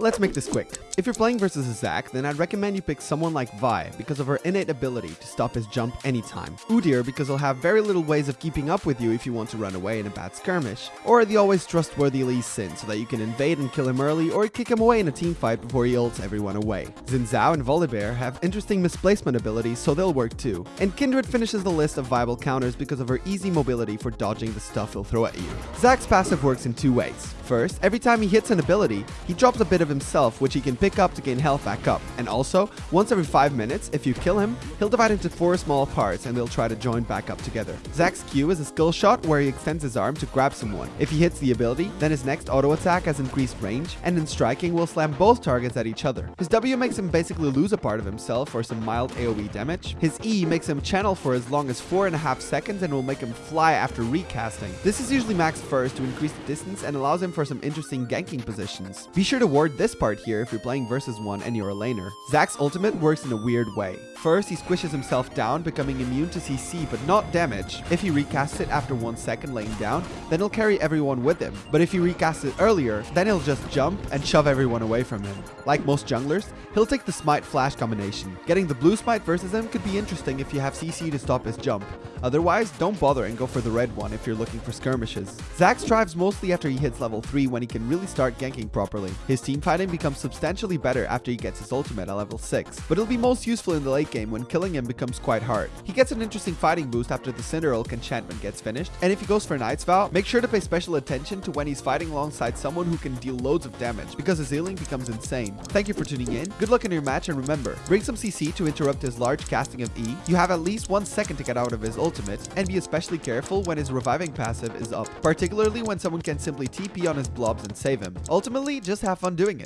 Let's make this quick. If you're playing versus a Zac, then I'd recommend you pick someone like Vi because of her innate ability to stop his jump anytime. Udyr because he'll have very little ways of keeping up with you if you want to run away in a bad skirmish. Or the always trustworthy Lee Sin so that you can invade and kill him early or kick him away in a team fight before he ults everyone away. Xin Zhao and Volibear have interesting misplacement abilities so they'll work too. And Kindred finishes the list of viable counters because of her easy mobility for dodging the stuff he'll throw at you. Zac's passive works in two ways. First, every time he hits an ability, he drops a bit of himself which he can pick up to gain health back up. And also, once every 5 minutes, if you kill him, he'll divide into 4 small parts and they'll try to join back up together. Zac's Q is a skill shot where he extends his arm to grab someone. If he hits the ability, then his next auto attack has increased range, and in striking will slam both targets at each other. His W makes him basically lose a part of himself for some mild AoE damage. His E makes him channel for as long as 4.5 seconds and will make him fly after recasting. This is usually maxed first to increase the distance and allows him for some interesting ganking positions. Be sure to ward this part here if you're playing versus one and you're a laner. Zac's ultimate works in a weird way. First, he squishes himself down, becoming immune to CC but not damage. If he recasts it after 1 second laying down, then he'll carry everyone with him. But if he recasts it earlier, then he'll just jump and shove everyone away from him. Like most junglers, he'll take the Smite Flash combination. Getting the blue Smite versus him could be interesting if you have CC to stop his jump. Otherwise, don't bother and go for the red one if you're looking for skirmishes. Zac strives mostly after he hits level 3 when he can really start ganking properly. His team fighting becomes substantially better after he gets his ultimate at level 6, but it'll be most useful in the late game when killing him becomes quite hard. He gets an interesting fighting boost after the Cinder Cinderhulk enchantment gets finished, and if he goes for Knight's Vow, make sure to pay special attention to when he's fighting alongside someone who can deal loads of damage, because his healing becomes insane. Thank you for tuning in, good luck in your match, and remember, bring some CC to interrupt his large casting of E, you have at least one second to get out of his ultimate, and be especially careful when his reviving passive is up, particularly when someone can simply TP on his blobs and save him. Ultimately, just have fun doing it.